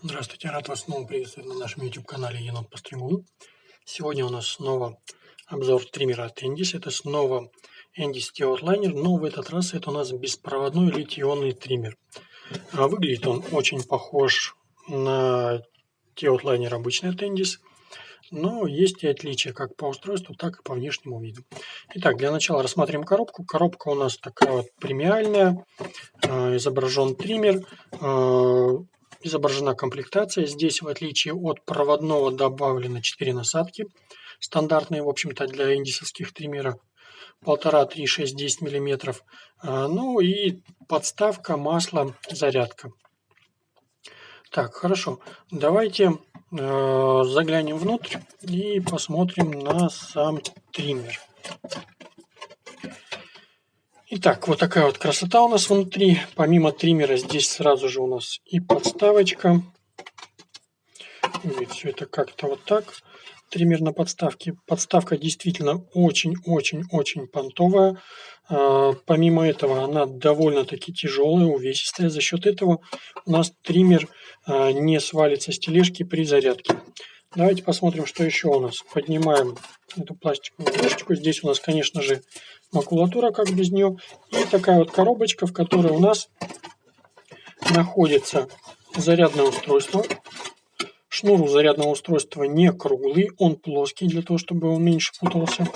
Здравствуйте, рад вас снова приветствовать на нашем YouTube-канале Енот Постригун. Сегодня у нас снова обзор триммера от Endis. Это снова Endis T-Outliner, но в этот раз это у нас беспроводной литий-ионный триммер. А выглядит он очень похож на T-Outliner обычный от Endis, но есть и отличия как по устройству, так и по внешнему виду. Итак, для начала рассмотрим коробку. Коробка у нас такая вот премиальная, а, изображен триммер, а, изображена комплектация. Здесь, в отличие от проводного, добавлено 4 насадки. Стандартные, в общем-то, для индисовских триммеров. 1,5, 3, 6, 10 миллиметров. А, ну и подставка, масло, зарядка. Так, хорошо. Давайте э, заглянем внутрь и посмотрим на сам триммер. Итак, вот такая вот красота у нас внутри. Помимо триммера здесь сразу же у нас и подставочка. Выглядит все это как-то вот так. Триммер на подставке. Подставка действительно очень-очень-очень понтовая. А, помимо этого она довольно-таки тяжелая, увесистая. За счет этого у нас триммер а, не свалится с тележки при зарядке. Давайте посмотрим, что еще у нас. Поднимаем эту пластиковую крышечку. Здесь у нас, конечно же, макулатура, как без нее. И такая вот коробочка, в которой у нас находится зарядное устройство. Шнур у зарядного устройства не круглый, он плоский, для того, чтобы он меньше путался.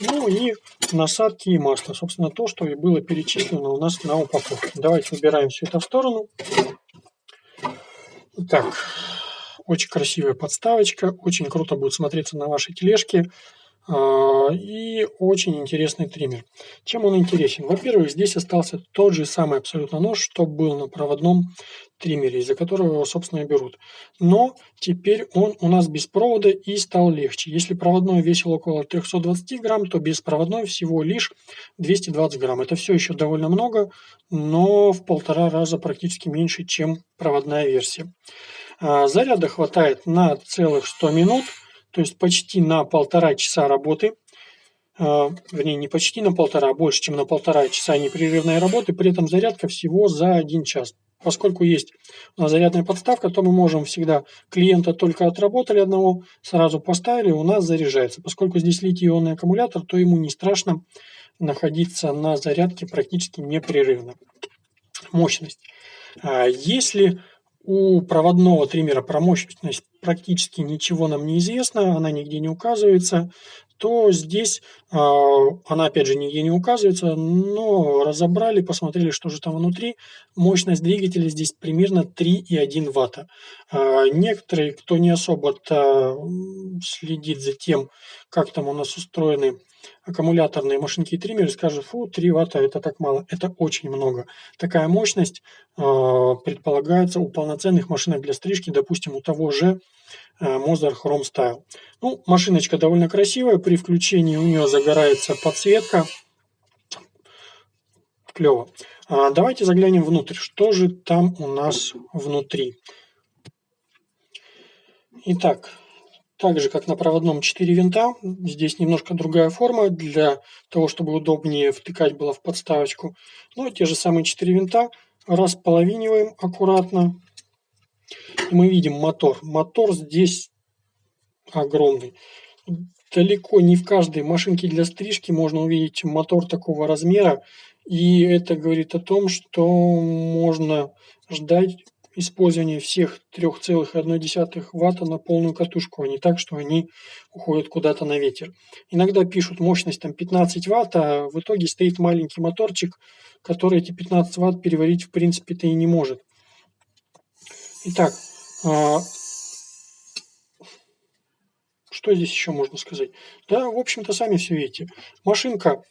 Ну и насадки и масло. Собственно, то, что и было перечислено у нас на упаковке. Давайте убираем все это в сторону. Так, очень красивая подставочка, очень круто будет смотреться на вашей тележке. А, и очень интересный триммер. Чем он интересен? Во-первых, здесь остался тот же самый абсолютно нож, что был на проводном триммере, из-за которого его, собственно, и берут. Но теперь он у нас без провода и стал легче. Если проводной весил около 320 грамм, то беспроводной всего лишь 220 грамм. Это все еще довольно много, но в полтора раза практически меньше, чем проводная версия. А, заряда хватает на целых 100 минут – то есть почти на полтора часа работы, э, вернее не почти на полтора, а больше, чем на полтора часа непрерывной работы, при этом зарядка всего за один час. Поскольку есть у нас зарядная подставка, то мы можем всегда клиента только отработали одного, сразу поставили, у нас заряжается. Поскольку здесь литий-ионный аккумулятор, то ему не страшно находиться на зарядке практически непрерывно. Мощность. А если у проводного триммера про мощность практически ничего нам не известно, она нигде не указывается, то здесь э, она опять же нигде не указывается, но разобрали, посмотрели, что же там внутри. Мощность двигателя здесь примерно 3,1 ватта. Э, некоторые, кто не особо следит за тем, как там у нас устроены аккумуляторные машинки и триммеры скажут, фу, 3 ватта это так мало. Это очень много. Такая мощность э, предполагается у полноценных машинок для стрижки, допустим, у того же э, Mozart Chrome Style. Ну, машиночка довольно красивая, при включении у нее загорается подсветка. Клево. А давайте заглянем внутрь. Что же там у нас внутри? Итак, так же, как на проводном 4 винта, здесь немножко другая форма для того, чтобы удобнее втыкать было в подставочку. Но те же самые 4 винта располовиниваем аккуратно. И мы видим мотор. Мотор здесь огромный. Далеко не в каждой машинке для стрижки можно увидеть мотор такого размера. И это говорит о том, что можно ждать использование всех 3,1 ватта на полную катушку, а не так, что они уходят куда-то на ветер. Иногда пишут мощность там 15 ватт, а в итоге стоит маленький моторчик, который эти 15 ватт переварить в принципе-то и не может. Итак, а, что здесь еще можно сказать? Да, в общем-то, сами все видите. Машинка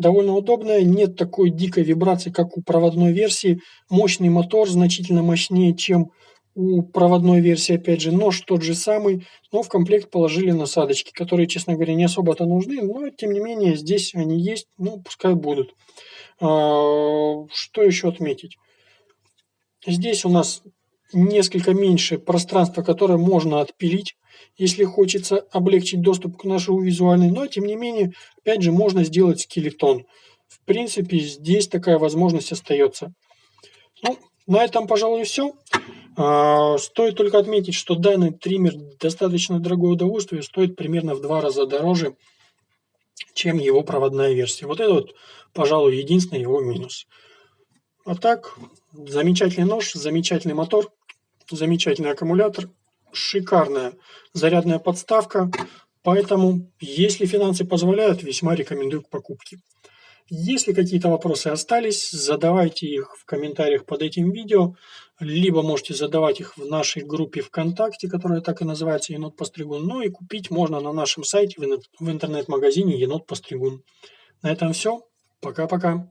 довольно удобная, нет такой дикой вибрации, как у проводной версии. Мощный мотор, значительно мощнее, чем у проводной версии, опять же, нож тот же самый, но в комплект положили насадочки, которые, честно говоря, не особо-то нужны, но тем не менее здесь они есть, ну, пускай будут. А, что еще отметить? Здесь у нас несколько меньше пространства, которое можно отпилить если хочется облегчить доступ к нашему визуальной, но тем не менее, опять же, можно сделать скелетон. В принципе, здесь такая возможность остается. Ну, на этом, пожалуй, все. А, стоит только отметить, что данный триммер достаточно дорогое удовольствие, стоит примерно в два раза дороже, чем его проводная версия. Вот это вот, пожалуй, единственный его минус. А так, замечательный нож, замечательный мотор, замечательный аккумулятор, шикарная зарядная подставка. Поэтому, если финансы позволяют, весьма рекомендую к покупке. Если какие-то вопросы остались, задавайте их в комментариях под этим видео, либо можете задавать их в нашей группе ВКонтакте, которая так и называется «Енот Постригун». Ну и купить можно на нашем сайте в интернет-магазине «Енот Постригун». На этом все. Пока-пока.